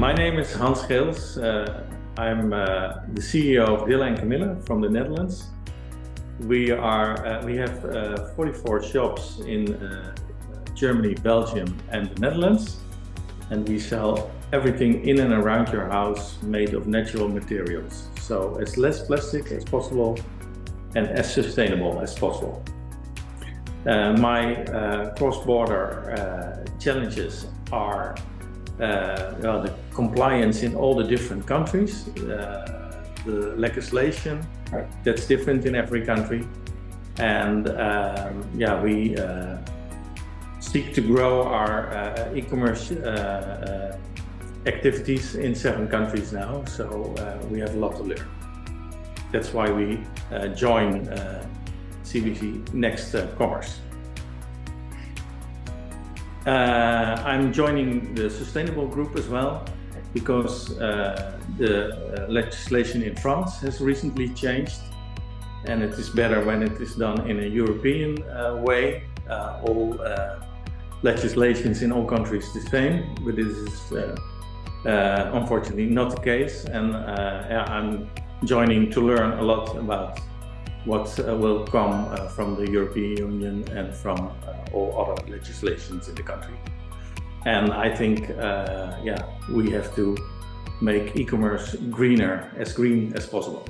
my name is Hans Geels. Uh, I'm uh, the CEO of Dille and Kamille from the Netherlands. We are uh, we have uh, 44 shops in uh, Germany, Belgium and the Netherlands and we sell everything in and around your house made of natural materials. So as less plastic as possible and as sustainable as possible. Uh, my cross-border challenges are Uh, well, the compliance in all the different countries, uh, the legislation that's different in every country, and um, yeah, we uh, seek to grow our uh, e-commerce uh, activities in seven countries now, so we have a lot to learn. That's why we join CVC Next Commerce. Uh, I'm joining the sustainable group as well because uh, the uh, legislation in France has recently changed and it is better when it is done in a European uh, way. Uh, all uh, legislations in all countries the same, but this is unfortunately not the case and I'm joining to learn a lot about what uh, will come uh, from the European Union and from uh, all other legislations in the country. And I think, yeah, we have to make e-commerce greener, as green as possible.